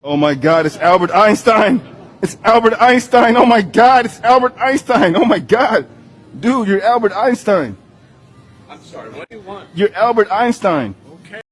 Oh my God, it's Albert Einstein. It's Albert Einstein. Oh my God, it's Albert Einstein. Oh my God. Dude, you're Albert Einstein. I'm sorry, what do you want? You're Albert Einstein.